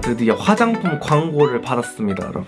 드디어 화장품 광고를 받았습니다 여러분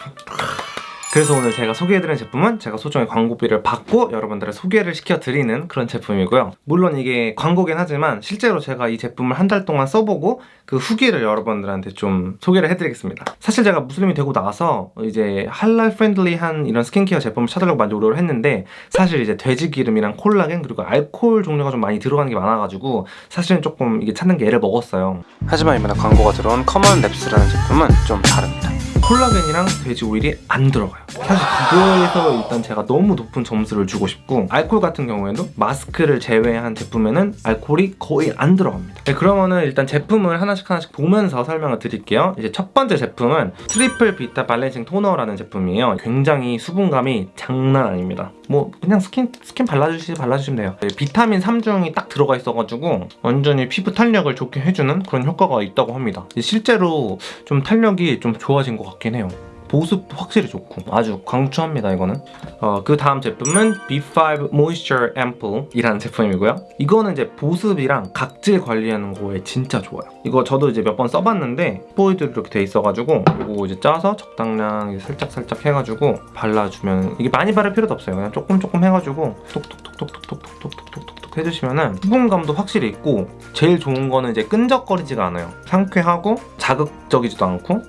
그래서 오늘 제가 소개해드리는 제품은 제가 소정의 광고비를 받고 여러분들을 소개를 시켜드리는 그런 제품이고요. 물론 이게 광고긴 하지만 실제로 제가 이 제품을 한 달 동안 써보고 그 후기를 여러분들한테 좀 소개를 해드리겠습니다. 사실 제가 무슬림이 되고 나서 이제 할랄 friendly한 이런 스킨케어 제품을 찾으려고 많이 노력을 했는데 사실 이제 돼지 기름이랑 콜라겐 그리고 알코올 종류가 좀 많이 들어가는 게 많아가지고 사실은 조금 이게 찾는 게 애를 먹었어요. 하지만 이번에 광고가 들어온 Common Labs라는 제품은 좀 다릅니다. 콜라겐이랑 돼지 오일이 안 들어가요. 사실 그거에서 일단 제가 너무 높은 점수를 주고 싶고 알코올 같은 경우에도 마스크를 제외한 제품에는 알코올이 거의 안 들어갑니다. 네, 그러면은 일단 제품을 하나씩 하나씩 보면서 설명을 드릴게요. 이제 첫 번째 제품은 Triple Vita Balancing Toner라는 제품이에요. 굉장히 수분감이 장난 아닙니다. 뭐 그냥 스킨 스킨 발라주시 발라주시면 돼요. 네, 비타민 3중이 딱 들어가 있어가지고 완전히 피부 탄력을 좋게 해주는 그런 효과가 있다고 합니다. 실제로 좀 탄력이 좀 좋아진 것 같긴 해요. 보습 확실히 좋고. 아주 강추합니다 이거는. 어, 그 다음 제품은 B5 Moisture Ample 이라는 제품이고요. 이거는 이제 보습이랑 각질 관리하는 거에 진짜 좋아요. 이거 저도 이제 몇 번 써봤는데 스포이드로 이렇게 돼 있어가지고 이거 이제 짜서 적당량 살짝 살짝 해가지고 발라주면 이게 많이 바를 필요도 없어요. 그냥 조금 조금 해가지고 톡톡톡톡톡톡톡톡톡톡 해주시면은 수분감도 확실히 있고 제일 좋은 거는 이제 끈적거리지가 않아요. 상쾌하고 자극적이지도 않고.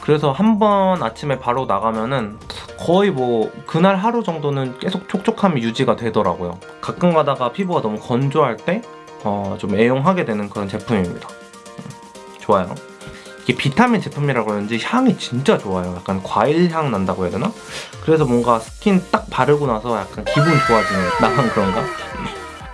그래서 한 번 아침에 바로 나가면은 거의 뭐 그날 하루 정도는 계속 촉촉함이 유지가 되더라고요. 가끔 가다가 피부가 너무 건조할 때 어, 좀 애용하게 되는 그런 제품입니다. 좋아요. 이게 비타민 제품이라 그런지 향이 진짜 좋아요. 약간 과일 향 난다고 해야 되나? 그래서 뭔가 스킨 딱 바르고 나서 약간 기분 좋아지는 나만 그런가?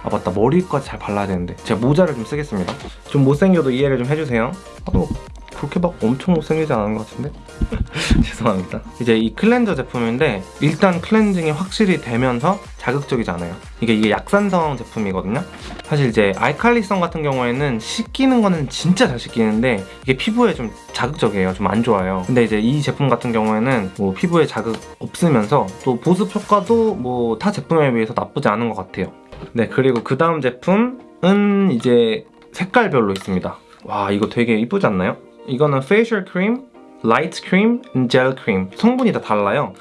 아 맞다. 머리까지 잘 발라야 되는데. 제가 모자를 좀 쓰겠습니다. 좀 못생겨도 이해를 좀 해주세요. 아, 뭐 그렇게 막 엄청 못생기지 않은 것 같은데? 죄송합니다. 이제 이 클렌저 제품인데 일단 클렌징이 확실히 되면서 자극적이지 않아요. 이게 이게 약산성 제품이거든요. 사실 이제 알칼리성 같은 경우에는 씻기는 거는 진짜 잘 씻기는데 이게 피부에 좀 자극적이에요. 좀 안 좋아요. 근데 이제 이 제품 같은 경우에는 뭐 피부에 자극 없으면서 또 보습 효과도 뭐 타 제품에 비해서 나쁘지 않은 것 같아요. 네 그리고 그 다음 제품은 이제 색깔별로 있습니다. 와 이거 되게 이쁘지 않나요? 이거는 facial 크림, light 크림, 젤 크림 성분이 다 달라요.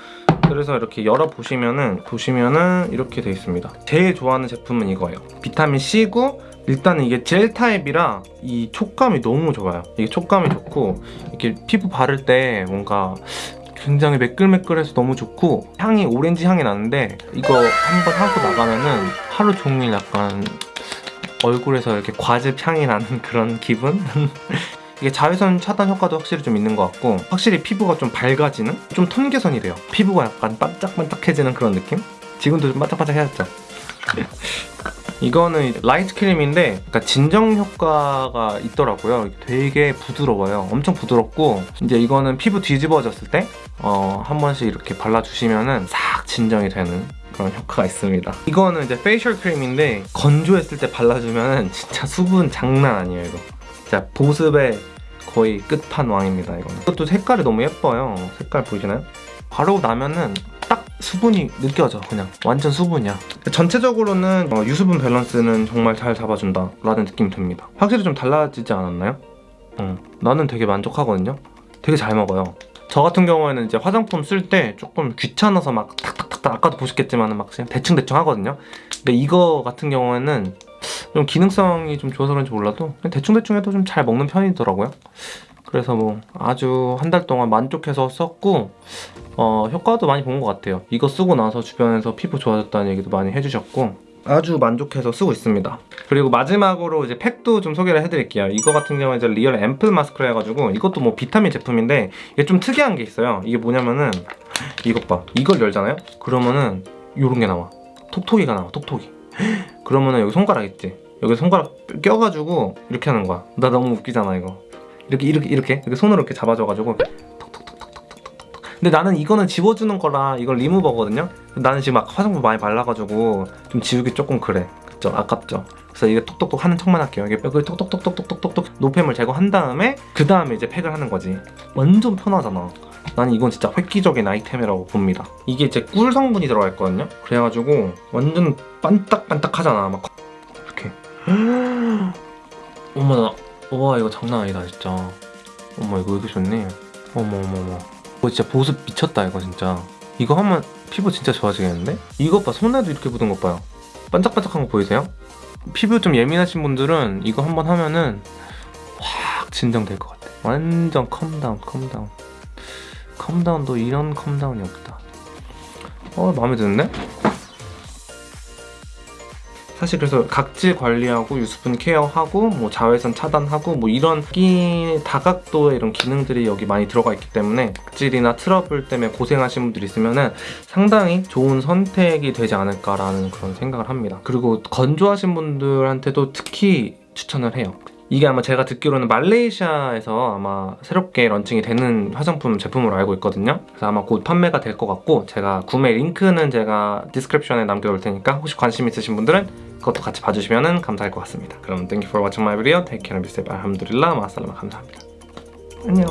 그래서 이렇게 열어보시면은 보시면은 이렇게 돼 있습니다. 제일 좋아하는 제품은 이거예요. 비타민 C고 일단은 이게 젤 타입이라 이 촉감이 너무 좋아요. 이게 촉감이 좋고 이렇게 피부 바를 때 뭔가 굉장히 매끌매끌해서 너무 좋고 향이 오렌지 향이 나는데 이거 한번 하고 나가면은 하루 종일 약간 얼굴에서 이렇게 과즙 향이 나는 그런 기분? 이게 자외선 차단 효과도 확실히 좀 있는 것 같고 확실히 피부가 좀 밝아지는? 좀 톤 개선이 돼요 피부가 약간 반짝반짝해지는 그런 느낌? 지금도 좀 반짝반짝해졌죠? 이거는 light 크림인데 그러니까 진정 효과가 있더라고요 되게 부드러워요 엄청 부드럽고 이제 이거는 피부 뒤집어졌을 때 어, 한 번씩 이렇게 발라주시면 싹 진정이 되는 그런 효과가 있습니다 이거는 이제 facial 크림인데 건조했을 때 발라주면 진짜 수분 장난 아니에요 이거 진짜 보습에 거의 끝판왕입니다 이거는. 이것도 색깔이 너무 예뻐요. 색깔 보이시나요? 바르고 나면은 딱 수분이 느껴져 그냥. 완전 수분이야. 전체적으로는 어, 유수분 밸런스는 정말 잘 잡아준다 라는 느낌이 듭니다. 확실히 좀 달라지지 않았나요? 어, 나는 되게 만족하거든요. 되게 잘 먹어요. 저 같은 경우에는 이제 화장품 쓸 때 조금 귀찮아서 막 탁탁탁탁 아까도 보셨겠지만 막 그냥 대충대충 하거든요. 근데 이거 같은 경우에는 좀 기능성이 좀 좋아서 그런지 몰라도 대충대충 해도 좀 잘 먹는 편이더라고요. 그래서 뭐 아주 한 달 동안 만족해서 썼고 어, 효과도 많이 본 것 같아요. 이거 쓰고 나서 주변에서 피부 좋아졌다는 얘기도 많이 해주셨고 아주 만족해서 쓰고 있습니다. 그리고 마지막으로 이제 팩도 좀 소개를 해드릴게요. 이거 같은 경우는 이제 real 앰플 마스크라 해가지고 이것도 뭐 비타민 제품인데 이게 좀 특이한 게 있어요. 이게 뭐냐면은 이것 봐. 이걸 열잖아요? 그러면은 요런 게 나와. 톡톡이가 나와 톡톡이 그러면은 여기 손가락 있지? 여기 손가락 껴가지고 이렇게 하는 거야. 나 너무 웃기잖아 이거. 이렇게 이렇게 이렇게? 이렇게 손으로 이렇게 잡아줘가지고 근데 나는 이거는 지워주는 거라 이걸 리무버거든요? 나는 지금 막 화장품 많이 발라가지고 좀 지우기 조금 그래. 그쵸? 아깝죠? 그래서 이게 톡톡톡 하는 척만 할게요. 이게 벽을 톡톡톡톡톡톡톡 노폐물 제거한 다음에 그 다음에 이제 팩을 하는 거지. 완전 편하잖아 나는 이건 진짜 획기적인 아이템이라고 봅니다. 이게 이제 꿀 성분이 들어가 있거든요. 그래가지고 완전 반딱반딱하잖아 막. 이렇게. 어머나 와 이거 장난 아니다 진짜. 어머 이거 왜 이렇게 좋니? 어머 어머 어머. 이거 진짜 보습 미쳤다 이거 진짜. 이거 하면 피부 진짜 좋아지겠는데? 이것 봐 손에도 이렇게 묻은 것 봐요. 반짝반짝한 거 보이세요? 피부 좀 예민하신 분들은 이거 한번 하면은 확 진정될 것 같아. 완전 컴다운 컴다운 컴다운도 이런 컴다운이 없다 어 마음에 드는데? 사실 그래서 각질 관리하고 유수분 케어하고 뭐 자외선 차단하고 뭐 이런 끼 다각도의 이런 기능들이 여기 많이 들어가 있기 때문에 각질이나 트러블 때문에 고생하신 분들 있으면은 상당히 좋은 선택이 되지 않을까라는 그런 생각을 합니다. 그리고 건조하신 분들한테도 특히 추천을 해요. 이게 아마 제가 듣기로는 말레이시아에서 아마 새롭게 런칭이 되는 화장품 제품으로 알고 있거든요. 그래서 아마 곧 판매가 될 것 같고 제가 구매 링크는 제가 description에 남겨놓을 테니까 혹시 관심 있으신 분들은 그것도 같이 봐주시면 감사할 것 같습니다. 그럼 thank you for watching my video. Take care and be safe. الحمد لله مع السلامة 감사합니다. 안녕.